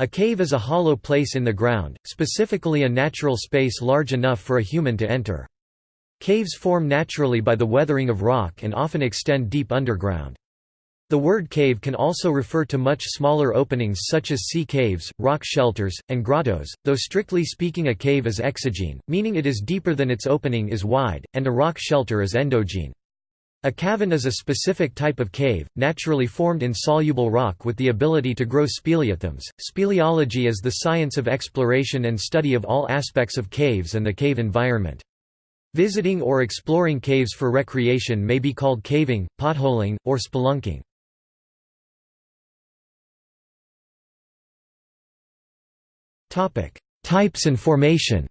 A cave is a hollow place in the ground, specifically a natural space large enough for a human to enter. Caves form naturally by the weathering of rock and often extend deep underground. The word cave can also refer to much smaller openings such as sea caves, rock shelters, and grottos, though strictly speaking a cave is exogene, meaning it is deeper than its opening is wide, and a rock shelter is endogene. A cavern is a specific type of cave, naturally formed in soluble rock with the ability to grow speleothems. Speleology is the science of exploration and study of all aspects of caves and the cave environment. Visiting or exploring caves for recreation may be called caving, potholing, or spelunking. Types and formation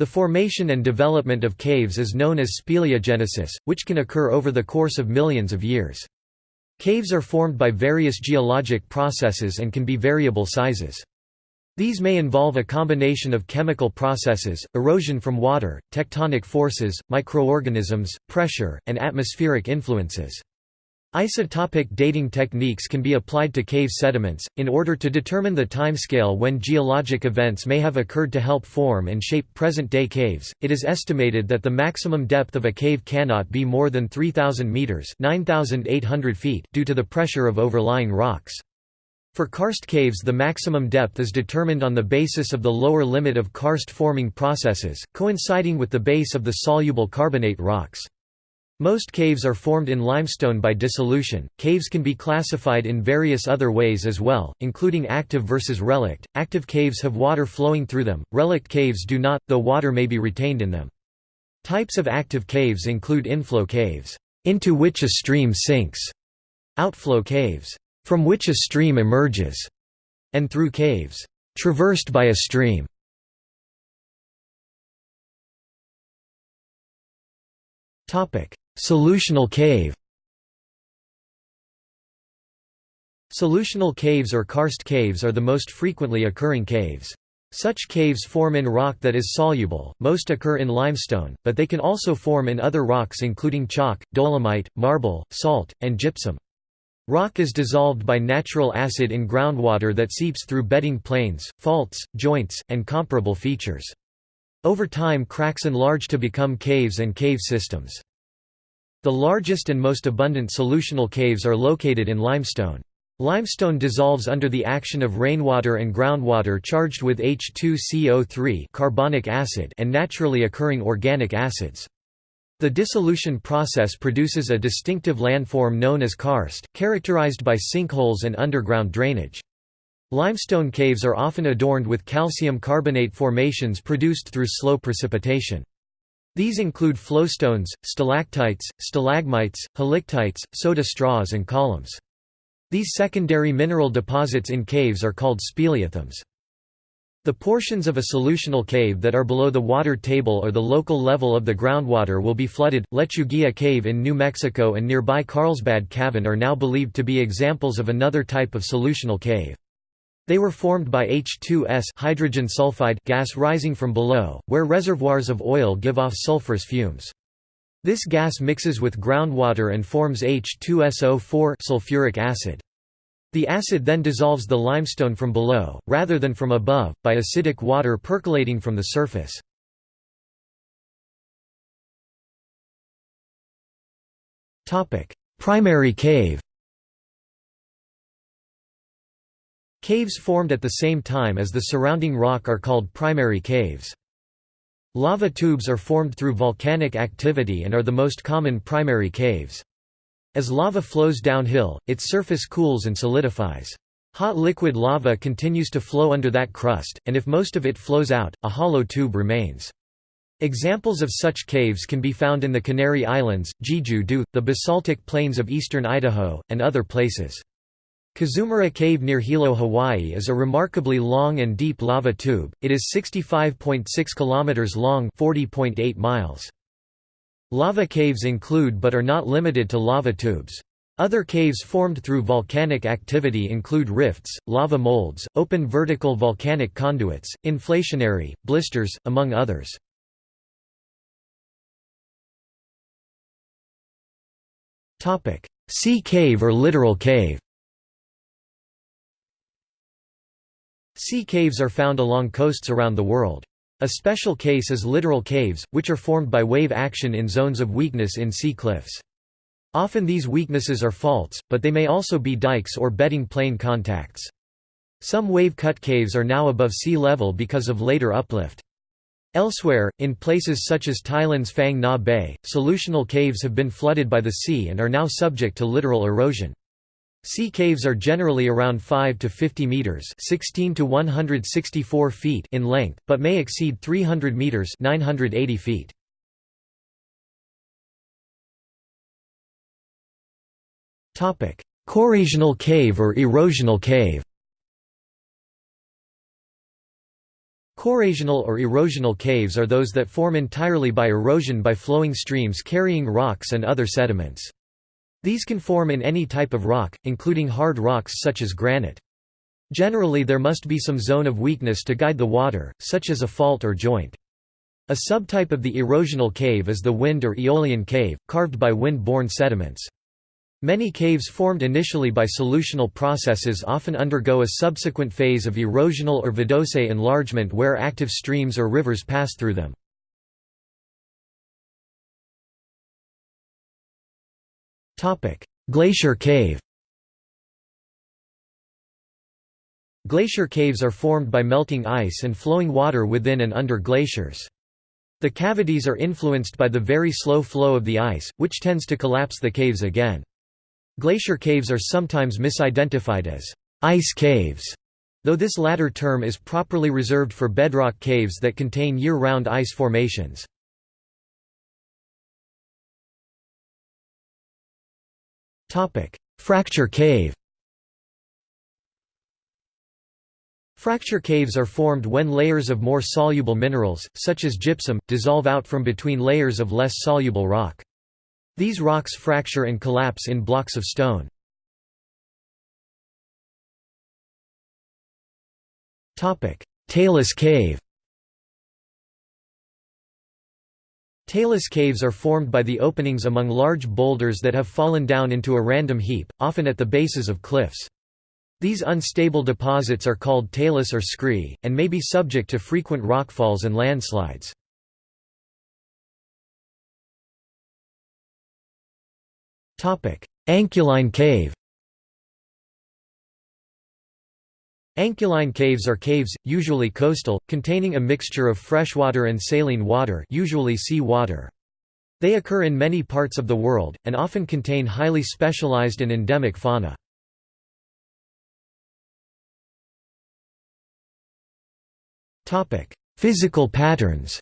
The formation and development of caves is known as speleogenesis, which can occur over the course of millions of years. Caves are formed by various geologic processes and can be variable sizes. These may involve a combination of chemical processes, erosion from water, tectonic forces, microorganisms, pressure, and atmospheric influences. Isotopic dating techniques can be applied to cave sediments, in order to determine the timescale when geologic events may have occurred to help form and shape present-day caves. It is estimated that the maximum depth of a cave cannot be more than 3,000 meters (9,800 feet) due to the pressure of overlying rocks. For karst caves the maximum depth is determined on the basis of the lower limit of karst-forming processes, coinciding with the base of the soluble carbonate rocks. Most caves are formed in limestone by dissolution. Caves can be classified in various other ways as well, including active versus relict. Active caves have water flowing through them, relict caves do not, though water may be retained in them. Types of active caves include inflow caves, into which a stream sinks, outflow caves, from which a stream emerges, and through caves, traversed by a stream. Topic: Solutional cave Solutional caves or karst caves are the most frequently occurring caves. Such caves form in rock that is soluble, most occur in limestone, but they can also form in other rocks including chalk, dolomite, marble, salt, and gypsum. Rock is dissolved by natural acid in groundwater that seeps through bedding planes, faults, joints, and comparable features. Over time cracks enlarge to become caves and cave systems. The largest and most abundant solutional caves are located in limestone. Limestone dissolves under the action of rainwater and groundwater charged with H2CO3 carbonic acid and naturally occurring organic acids. The dissolution process produces a distinctive landform known as karst, characterized by sinkholes and underground drainage. Limestone caves are often adorned with calcium carbonate formations produced through slow precipitation. These include flowstones, stalactites, stalagmites, helictites, soda straws and columns. These secondary mineral deposits in caves are called speleothems. The portions of a solutional cave that are below the water table or the local level of the groundwater will be flooded. Lechuguilla Cave in New Mexico and nearby Carlsbad Cavern are now believed to be examples of another type of solutional cave. They were formed by H2S hydrogen sulfide gas rising from below, where reservoirs of oil give off sulfurous fumes. This gas mixes with groundwater and forms H2SO4 sulfuric acid. The acid then dissolves the limestone from below, rather than from above, by acidic water percolating from the surface. Primary cave Caves formed at the same time as the surrounding rock are called primary caves. Lava tubes are formed through volcanic activity and are the most common primary caves. As lava flows downhill, its surface cools and solidifies. Hot liquid lava continues to flow under that crust, and if most of it flows out, a hollow tube remains. Examples of such caves can be found in the Canary Islands, Jeju-do, the basaltic plains of eastern Idaho, and other places. Kazumura Cave near Hilo, Hawaii is a remarkably long and deep lava tube. It is 65.6 km long, 40.8 miles. Lava caves include but are not limited to lava tubes. Other caves formed through volcanic activity include rifts, lava molds, open vertical volcanic conduits, inflationary, blisters, among others. Sea cave or littoral cave Sea caves are found along coasts around the world. A special case is littoral caves, which are formed by wave action in zones of weakness in sea cliffs. Often these weaknesses are faults, but they may also be dikes or bedding plane contacts. Some wave-cut caves are now above sea level because of later uplift. Elsewhere, in places such as Thailand's Phang Nga Bay, solutional caves have been flooded by the sea and are now subject to littoral erosion. Sea caves are generally around 5 to 50 meters, 16 to 164 feet in length, but may exceed 300 meters, 980 feet. Topic: Corrosional cave or erosional cave. Corrosional or erosional caves are those that form entirely by erosion by flowing streams carrying rocks and other sediments. These can form in any type of rock, including hard rocks such as granite. Generally there must be some zone of weakness to guide the water, such as a fault or joint. A subtype of the erosional cave is the wind or aeolian cave, carved by wind-borne sediments. Many caves formed initially by solutional processes often undergo a subsequent phase of erosional or vadose enlargement where active streams or rivers pass through them. Glacier cave Glacier caves are formed by melting ice and flowing water within and under glaciers. The cavities are influenced by the very slow flow of the ice, which tends to collapse the caves again. Glacier caves are sometimes misidentified as ice caves, though this latter term is properly reserved for bedrock caves that contain year-round ice formations. Fracture cave Fracture caves are formed when layers of more soluble minerals, such as gypsum, dissolve out from between layers of less soluble rock. These rocks fracture and collapse in blocks of stone. Talus cave Talus caves are formed by the openings among large boulders that have fallen down into a random heap, often at the bases of cliffs. These unstable deposits are called talus or scree, and may be subject to frequent rockfalls and landslides. Anchialine cave Anchialine caves are caves, usually coastal, containing a mixture of freshwater and saline water usually sea water. They occur in many parts of the world, and often contain highly specialized and endemic fauna. Physical patterns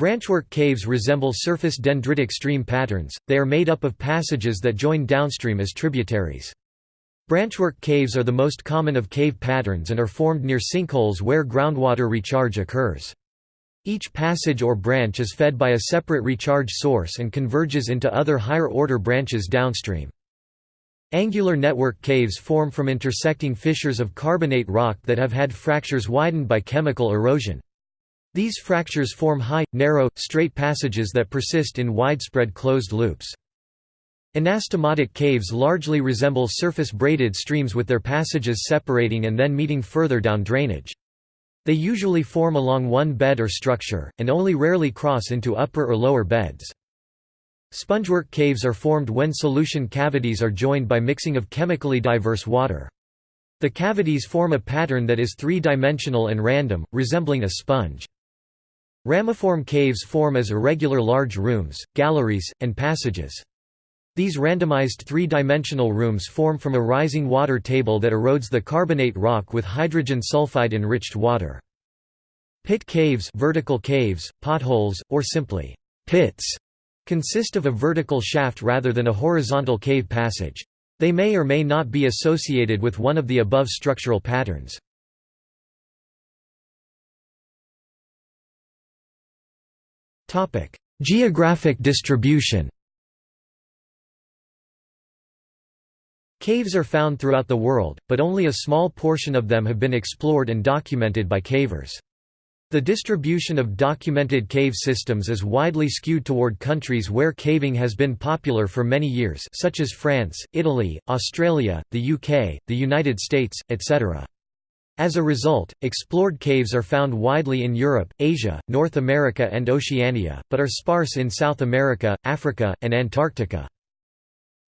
Branchwork caves resemble surface dendritic stream patterns, they are made up of passages that join downstream as tributaries. Branchwork caves are the most common of cave patterns and are formed near sinkholes where groundwater recharge occurs. Each passage or branch is fed by a separate recharge source and converges into other higher-order branches downstream. Angular network caves form from intersecting fissures of carbonate rock that have had fractures widened by chemical erosion. These fractures form high, narrow, straight passages that persist in widespread closed loops. Anastomotic caves largely resemble surface braided streams with their passages separating and then meeting further down drainage. They usually form along one bed or structure, and only rarely cross into upper or lower beds. Spongework caves are formed when solution cavities are joined by mixing of chemically diverse water. The cavities form a pattern that is three-dimensional and random, resembling a sponge. Ramiform caves form as irregular large rooms, galleries, and passages. These randomized three-dimensional rooms form from a rising water table that erodes the carbonate rock with hydrogen sulfide-enriched water. Pit caves vertical caves, potholes, or simply pits consist of a vertical shaft rather than a horizontal cave passage. They may or may not be associated with one of the above structural patterns. Geographic distribution Caves are found throughout the world, but only a small portion of them have been explored and documented by cavers. The distribution of documented cave systems is widely skewed toward countries where caving has been popular for many years such as France, Italy, Australia, the UK, the United States, etc. As a result, explored caves are found widely in Europe, Asia, North America and Oceania, but are sparse in South America, Africa, and Antarctica.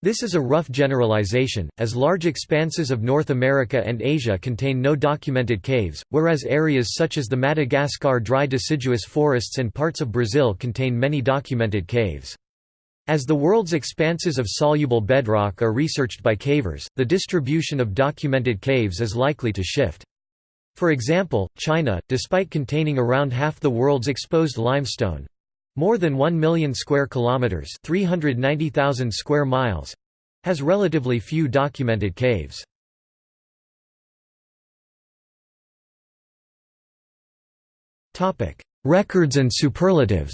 This is a rough generalization, as large expanses of North America and Asia contain no documented caves, whereas areas such as the Madagascar dry deciduous forests and parts of Brazil contain many documented caves. As the world's expanses of soluble bedrock are researched by cavers, the distribution of documented caves is likely to shift. For example, China, despite containing around half the world's exposed limestone more than 1 million square kilometers, 390,000 square miles has relatively few documented caves. Topic: Records and superlatives.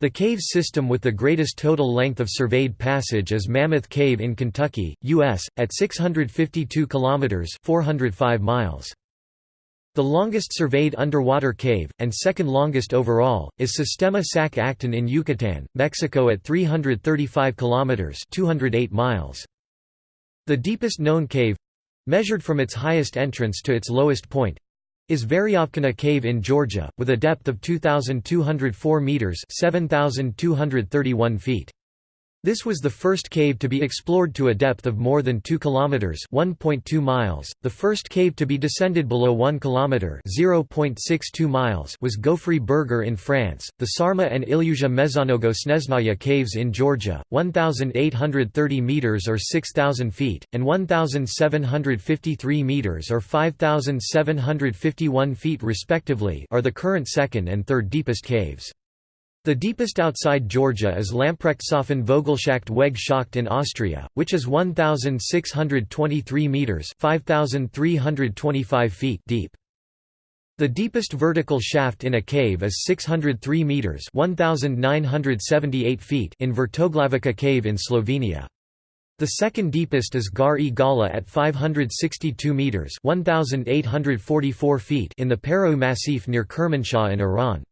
The cave system with the greatest total length of surveyed passage is Mammoth Cave in Kentucky, U.S., at 652 kilometers (405 miles). The longest surveyed underwater cave, and second longest overall, is Sistema Sac Actun in Yucatan, Mexico at 335 kilometers (208 miles). The deepest known cave measured from its highest entrance to its lowest point is Veryovkina Cave in Georgia, with a depth of 2,204 metres 7,231 feet. This was the first cave to be explored to a depth of more than 2 kilometers, 1.2 miles. The first cave to be descended below 1 kilometer, 0.62 miles, was Gouffre Berger in France. The Sarma and Illyuzia Mezhonnogo Snezhnaya caves in Georgia, 1830 meters or 6000 feet, and 1753 meters or 5751 feet respectively, are the current second and third deepest caves. The deepest outside Georgia is Lamprechtsofen Vogelschacht Weg Schacht in Austria, which is 1,623 metres 5,325 feet deep. The deepest vertical shaft in a cave is 603 metres 1,978 feet in Vrtoglavica cave in Slovenia. The second deepest is Gar e Gala at 562 metres 1,844 feet in the Parau Massif near Kermanshah in Iran.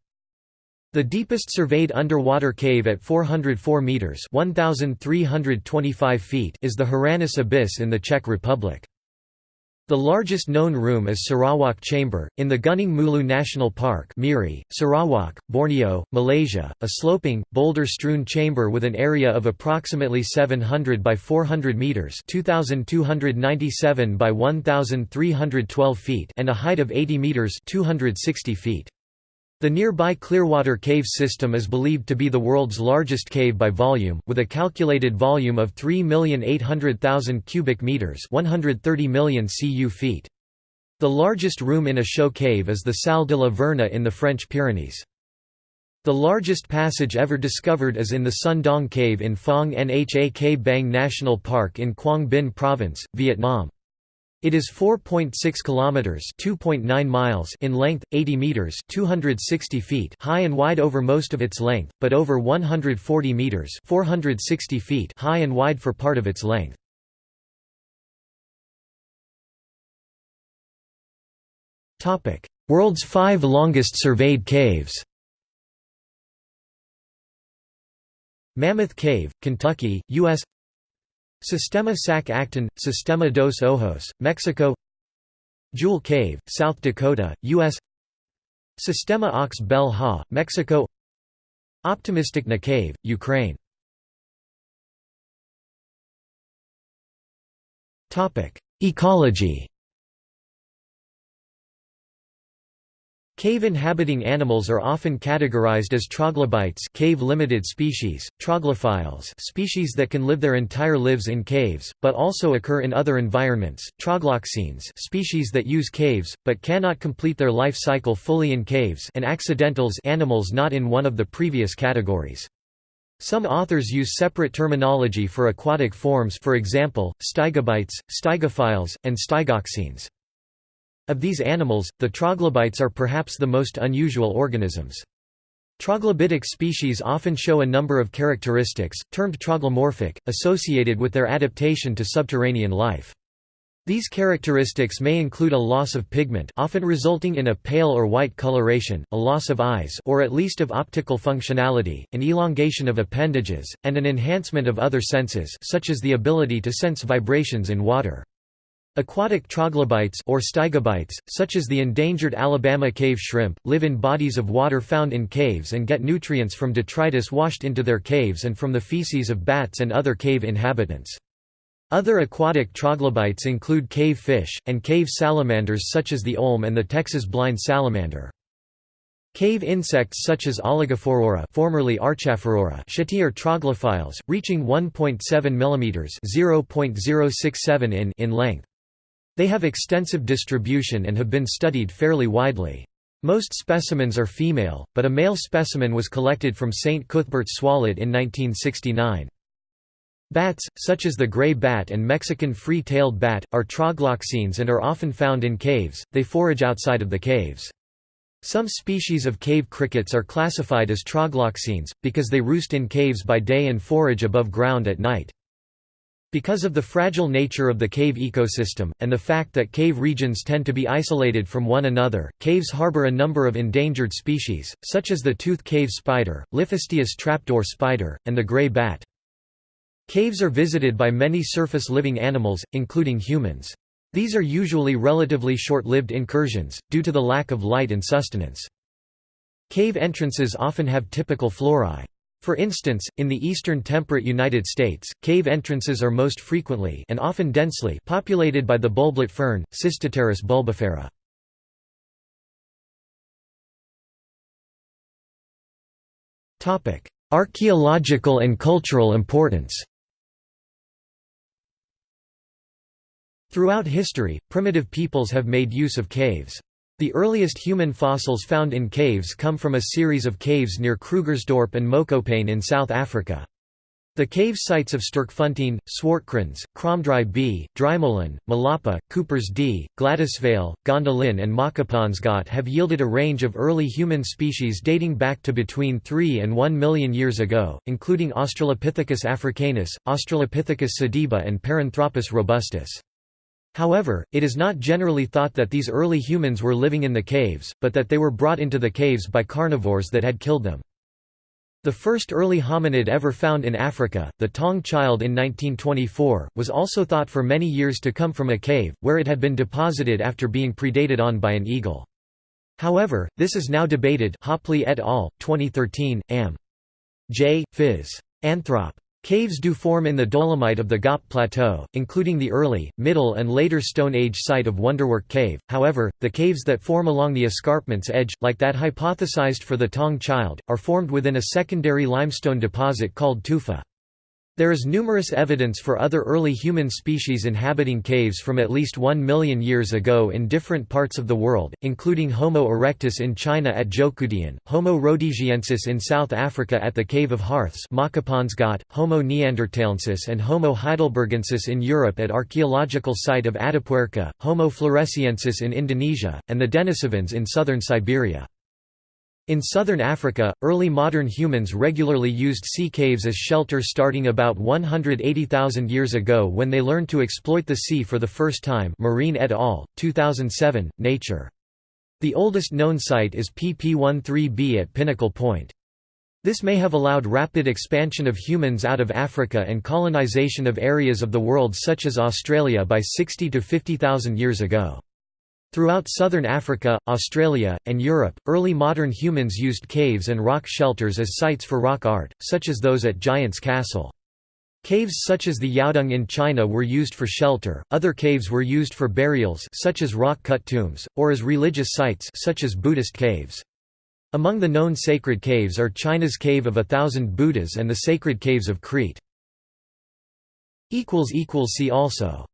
The deepest surveyed underwater cave at 404 meters (1325 feet) is the Hranice Abyss in the Czech Republic. The largest known room is Sarawak Chamber, in the Gunung Mulu National Park Miri, Sarawak, Borneo, Malaysia, a sloping, boulder-strewn chamber with an area of approximately 700 by 400 metres 2,297 by 1,312 feet and a height of 80 metres 260 feet. The nearby Clearwater Cave system is believed to be the world's largest cave by volume, with a calculated volume of 3,800,000 cubic meters, 130 million cu feet. The largest room in a show cave is the Salle de la Verna in the French Pyrenees. The largest passage ever discovered is in the Son Doong Cave in Phong Nha Ke Bang National Park in Quang Binh Province, Vietnam. It is 4.6 kilometers, 2.9 miles in length, 80 meters, 260 feet high and wide over most of its length, but over 140 meters, 460 feet high and wide for part of its length. Topic: World's 5 longest surveyed caves. Mammoth Cave, Kentucky, US Sistema Sac Actun, Sistema dos Ojos, Mexico. Jewel Cave, South Dakota, U.S. Sistema Ox Bel Ha, Mexico. Optymistychna Cave, Ukraine. Ecology Cave-inhabiting animals are often categorized as troglobites cave-limited species, troglophiles species that can live their entire lives in caves, but also occur in other environments, trogloxenes species that use caves, but cannot complete their life cycle fully in caves and accidentals animals not in one of the previous categories. Some authors use separate terminology for aquatic forms for example, stygobites, stygophiles, and stygoxenes. Of these animals, the troglobites are perhaps the most unusual organisms. Troglobitic species often show a number of characteristics, termed troglomorphic, associated with their adaptation to subterranean life. These characteristics may include a loss of pigment often resulting in a pale or white coloration, a loss of eyes or at least of optical functionality, an elongation of appendages, and an enhancement of other senses such as the ability to sense vibrations in water. Aquatic troglobites or stygobites, such as the endangered Alabama cave shrimp, live in bodies of water found in caves and get nutrients from detritus washed into their caves and from the feces of bats and other cave inhabitants. Other aquatic troglobites include cave fish, and cave salamanders such as the olm and the Texas blind salamander. Cave insects such as Oligaphorura formerly Archaphorura are troglophiles, reaching 1.7 mm (0.067 in) in length. They have extensive distribution and have been studied fairly widely. Most specimens are female, but a male specimen was collected from St. Cuthbert's Swallet in 1969. Bats, such as the gray bat and Mexican free-tailed bat, are trogloxenes and are often found in caves, they forage outside of the caves. Some species of cave crickets are classified as trogloxenes, because they roost in caves by day and forage above ground at night. Because of the fragile nature of the cave ecosystem, and the fact that cave regions tend to be isolated from one another, caves harbor a number of endangered species, such as the tooth cave spider, Liphistius trapdoor spider, and the gray bat. Caves are visited by many surface-living animals, including humans. These are usually relatively short-lived incursions, due to the lack of light and sustenance. Cave entrances often have typical flora. For instance, in the eastern temperate United States, cave entrances are most frequently and often densely populated by the bulblet fern, Cystopteris bulbifera. Archaeological and cultural importance Throughout history, primitive peoples have made use of caves. The earliest human fossils found in caves come from a series of caves near Krugersdorp and Mokopane in South Africa. The cave sites of Sterkfontein, Swartkrans, Kromdraai B, Driemolen, Malapa, Coopers D, Gladysvale, Gondolin and Makapansgat have yielded a range of early human species dating back to between 3 and 1 million years ago, including Australopithecus africanus, Australopithecus sediba and Paranthropus robustus. However, it is not generally thought that these early humans were living in the caves, but that they were brought into the caves by carnivores that had killed them. The first early hominid ever found in Africa, the Taung child in 1924, was also thought for many years to come from a cave, where it had been deposited after being predated on by an eagle. However, this is now debated Hopley et al., 2013, Am. J. Phys. Anthrop. Caves do form in the dolomite of the Ghaap Plateau, including the early, middle and later Stone Age site of Wonderwerk Cave, however, the caves that form along the escarpment's edge, like that hypothesized for the Taung Child, are formed within a secondary limestone deposit called tufa. There is numerous evidence for other early human species inhabiting caves from at least 1 million years ago in different parts of the world, including Homo erectus in China at Zhoukoudian, Homo rhodesiensis in South Africa at the Cave of Hearths Homo neanderthalensis and Homo heidelbergensis in Europe at archaeological site of Atapuerca, Homo floresiensis in Indonesia, and the Denisovans in southern Siberia. In southern Africa, early modern humans regularly used sea caves as shelter starting about 180,000 years ago when they learned to exploit the sea for the first time Marean et al., 2007, Nature. The oldest known site is PP13B at Pinnacle Point. This may have allowed rapid expansion of humans out of Africa and colonization of areas of the world such as Australia by 60 to 50,000 years ago. Throughout southern Africa, Australia, and Europe, early modern humans used caves and rock shelters as sites for rock art, such as those at Giant's Castle. Caves such as the Yaodong in China were used for shelter, other caves were used for burials such as rock-cut tombs, or as religious sites such as Buddhist caves. Among the known sacred caves are China's Cave of a Thousand Buddhas and the Sacred Caves of Crete. See also